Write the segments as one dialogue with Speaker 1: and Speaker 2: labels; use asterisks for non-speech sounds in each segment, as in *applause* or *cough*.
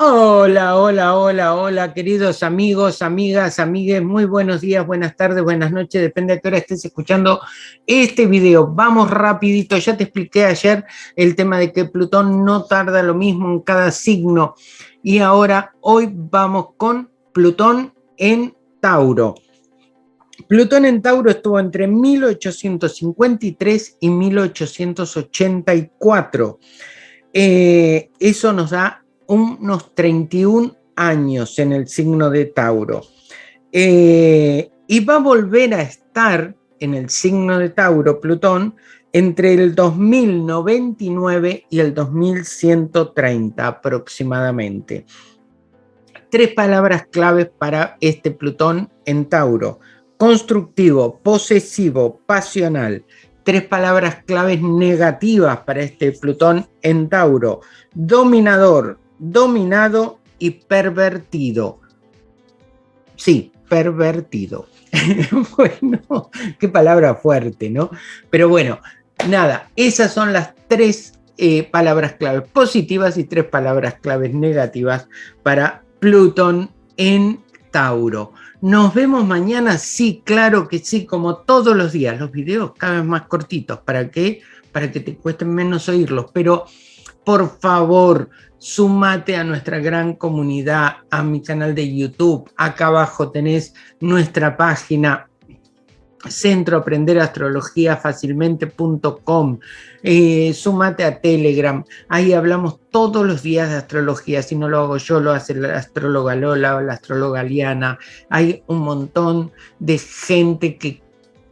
Speaker 1: Hola, hola, hola, hola, queridos amigos, amigas, amigues, muy buenos días, buenas tardes, buenas noches, depende de qué hora estés escuchando este video. Vamos rapidito, ya te expliqué ayer el tema de que Plutón no tarda lo mismo en cada signo. Y ahora, hoy vamos con Plutón en Tauro. Plutón en Tauro estuvo entre 1853 y 1884. Eh, eso nos da unos 31 años en el signo de Tauro. Eh, y va a volver a estar en el signo de Tauro, Plutón, entre el 2099 y el 2130 aproximadamente. Tres palabras claves para este Plutón en Tauro. Constructivo, posesivo, pasional. Tres palabras claves negativas para este Plutón en Tauro. Dominador, dominado y pervertido. Sí, pervertido. *laughs* bueno, qué palabra fuerte, ¿no? Pero bueno, nada, esas son las tres eh, palabras claves positivas y tres palabras claves negativas para Plutón en Tauro. Nos vemos mañana, sí, claro que sí, como todos los días. Los videos cada vez más cortitos, ¿para qué? Para que te cuesten menos oírlos, pero por favor, sumate a nuestra gran comunidad, a mi canal de YouTube. Acá abajo tenés nuestra página Centro Aprender Astrología Fácilmente.com. Eh, sumate a Telegram, ahí hablamos todos los días de astrología, si no lo hago yo, lo hace la astróloga Lola o la astróloga Liana. Hay un montón de gente que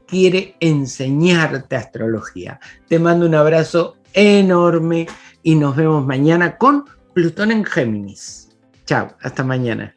Speaker 1: quiere enseñarte astrología. Te mando un abrazo enorme y nos vemos mañana con Plutón en Géminis. Chao, hasta mañana.